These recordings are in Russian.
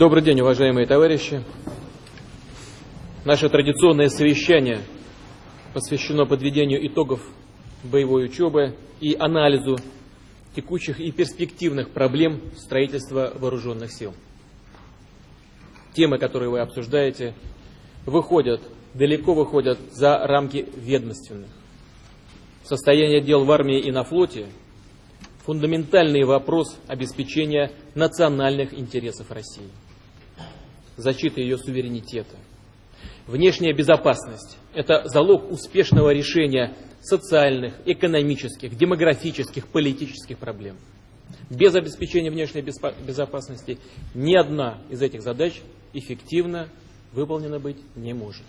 Добрый день, уважаемые товарищи. Наше традиционное совещание посвящено подведению итогов боевой учебы и анализу текущих и перспективных проблем строительства вооруженных сил. Темы, которые вы обсуждаете, выходят, далеко выходят за рамки ведомственных. Состояние дел в армии и на флоте – фундаментальный вопрос обеспечения национальных интересов России, защиты ее суверенитета. Внешняя безопасность – это залог успешного решения социальных, экономических, демографических, политических проблем. Без обеспечения внешней безопасности ни одна из этих задач эффективно выполнена быть не может.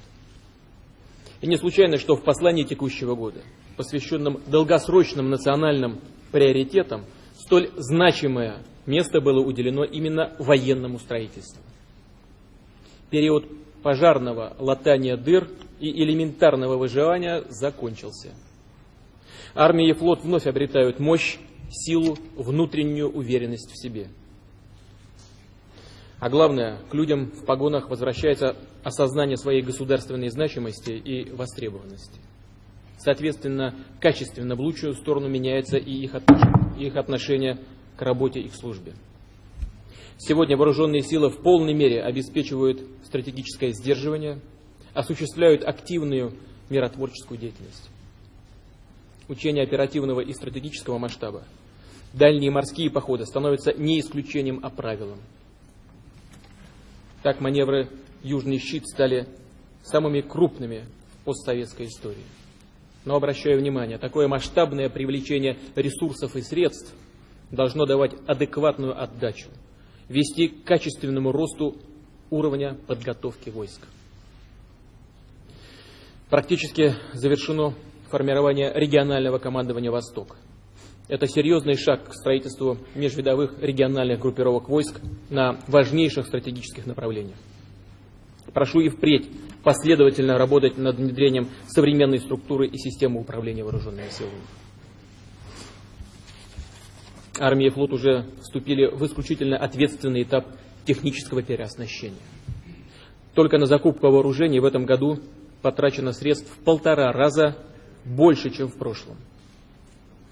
И не случайно, что в послании текущего года, посвященном долгосрочным национальным приоритетам, столь значимое место было уделено именно военному строительству. Период пожарного латания дыр и элементарного выживания закончился. Армия и флот вновь обретают мощь, силу, внутреннюю уверенность в себе. А главное, к людям в погонах возвращается осознание своей государственной значимости и востребованности. Соответственно, качественно в лучшую сторону меняется и их отношение, их отношение к работе и к службе. Сегодня вооруженные силы в полной мере обеспечивают стратегическое сдерживание, осуществляют активную миротворческую деятельность. Учения оперативного и стратегического масштаба, дальние морские походы становятся не исключением, а правилом. Так маневры «Южный щит» стали самыми крупными в постсоветской истории. Но обращаю внимание, такое масштабное привлечение ресурсов и средств должно давать адекватную отдачу, вести к качественному росту уровня подготовки войск. Практически завершено формирование регионального командования «Восток». Это серьезный шаг к строительству межвидовых региональных группировок войск на важнейших стратегических направлениях. Прошу и впредь последовательно работать над внедрением современной структуры и системы управления вооруженными силами. Армия и флот уже вступили в исключительно ответственный этап технического переоснащения. Только на закупку вооружений в этом году потрачено средств в полтора раза больше, чем в прошлом.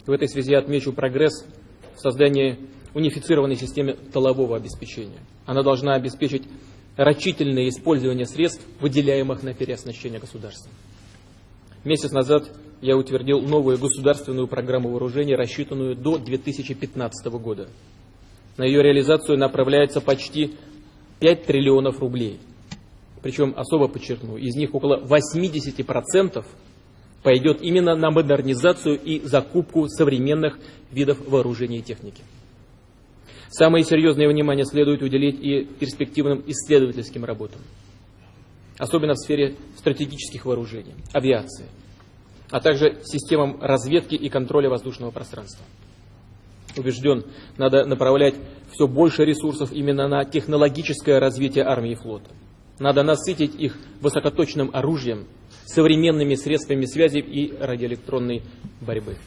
В этой связи отмечу прогресс в создании унифицированной системы толового обеспечения. Она должна обеспечить рачительное использование средств, выделяемых на переоснащение государства. Месяц назад я утвердил новую государственную программу вооружения, рассчитанную до 2015 года. На ее реализацию направляется почти 5 триллионов рублей. Причем, особо подчеркну, из них около 80% пойдет именно на модернизацию и закупку современных видов вооружения и техники. Самое серьезное внимание следует уделить и перспективным исследовательским работам, особенно в сфере стратегических вооружений, авиации, а также системам разведки и контроля воздушного пространства. Убежден, надо направлять все больше ресурсов именно на технологическое развитие армии и флота. Надо насытить их высокоточным оружием, современными средствами связи и радиоэлектронной борьбы.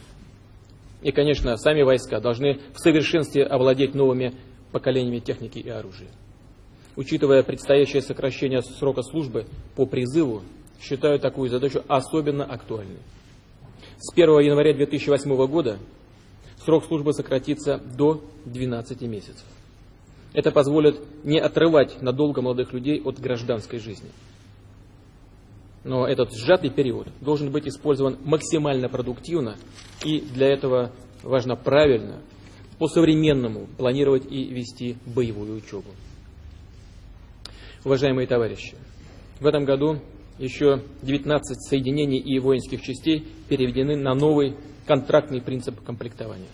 И, конечно, сами войска должны в совершенстве овладеть новыми поколениями техники и оружия. Учитывая предстоящее сокращение срока службы по призыву, считаю такую задачу особенно актуальной. С 1 января 2008 года срок службы сократится до 12 месяцев. Это позволит не отрывать надолго молодых людей от гражданской жизни. Но этот сжатый период должен быть использован максимально продуктивно, и для этого важно правильно, по-современному планировать и вести боевую учебу. Уважаемые товарищи, в этом году еще 19 соединений и воинских частей переведены на новый контрактный принцип комплектования.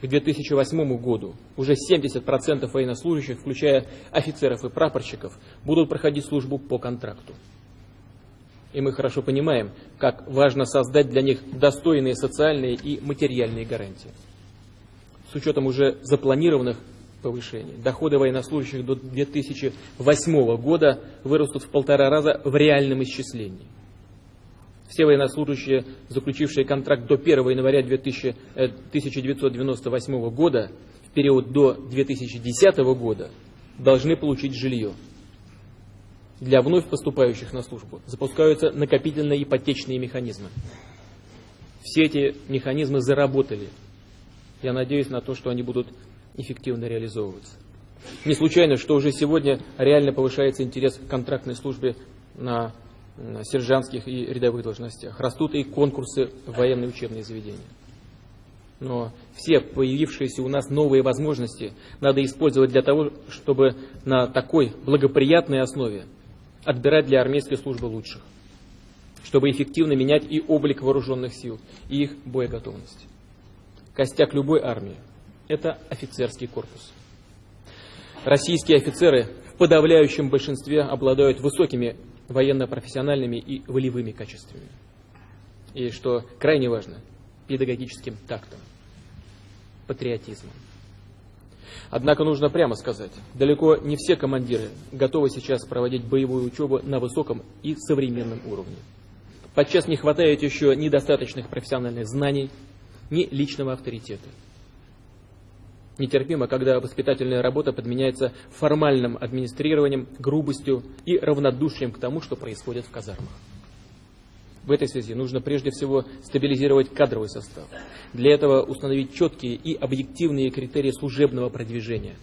К 2008 году уже 70% военнослужащих, включая офицеров и прапорщиков, будут проходить службу по контракту. И мы хорошо понимаем, как важно создать для них достойные социальные и материальные гарантии. С учетом уже запланированных повышений, доходы военнослужащих до 2008 года вырастут в полтора раза в реальном исчислении. Все военнослужащие, заключившие контракт до 1 января 2000, 1998 э, года, в период до 2010 года, должны получить жилье. Для вновь поступающих на службу запускаются накопительные ипотечные механизмы. Все эти механизмы заработали. Я надеюсь на то, что они будут эффективно реализовываться. Не случайно, что уже сегодня реально повышается интерес к контрактной службе на сержантских и рядовых должностях. Растут и конкурсы в военные учебные заведения. Но все появившиеся у нас новые возможности надо использовать для того, чтобы на такой благоприятной основе отбирать для армейской службы лучших, чтобы эффективно менять и облик вооруженных сил, и их боеготовность. Костяк любой армии – это офицерский корпус. Российские офицеры в подавляющем большинстве обладают высокими военно-профессиональными и волевыми качествами. И, что крайне важно, педагогическим тактом, патриотизмом. Однако нужно прямо сказать, далеко не все командиры готовы сейчас проводить боевую учебу на высоком и современном уровне. Подчас не хватает еще недостаточных профессиональных знаний, ни личного авторитета. Нетерпимо, когда воспитательная работа подменяется формальным администрированием, грубостью и равнодушием к тому, что происходит в казармах. В этой связи нужно прежде всего стабилизировать кадровый состав. Для этого установить четкие и объективные критерии служебного продвижения.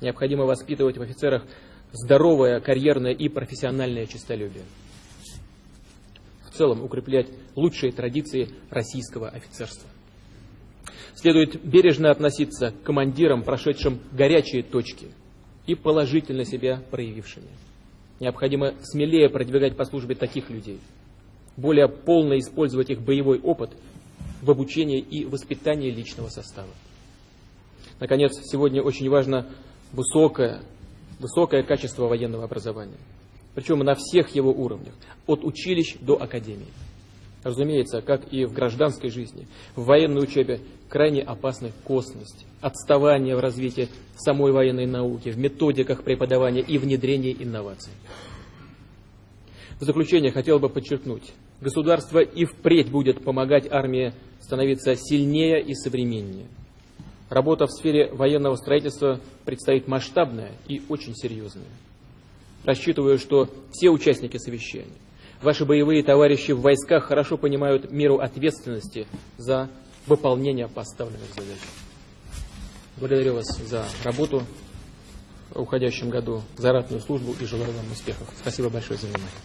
Необходимо воспитывать в офицерах здоровое карьерное и профессиональное честолюбие. В целом укреплять лучшие традиции российского офицерства. Следует бережно относиться к командирам, прошедшим горячие точки и положительно себя проявившими. Необходимо смелее продвигать по службе таких людей, более полно использовать их боевой опыт в обучении и воспитании личного состава. Наконец, сегодня очень важно высокое, высокое качество военного образования, причем на всех его уровнях, от училищ до академии. Разумеется, как и в гражданской жизни, в военной учебе крайне опасна косность, отставание в развитии самой военной науки, в методиках преподавания и внедрения инноваций. В заключение хотел бы подчеркнуть, государство и впредь будет помогать армии становиться сильнее и современнее. Работа в сфере военного строительства предстоит масштабная и очень серьезная. Рассчитываю, что все участники совещания, Ваши боевые товарищи в войсках хорошо понимают меру ответственности за выполнение поставленных задач. Благодарю вас за работу в уходящем году, за ратную службу и желаю вам успехов. Спасибо большое за внимание.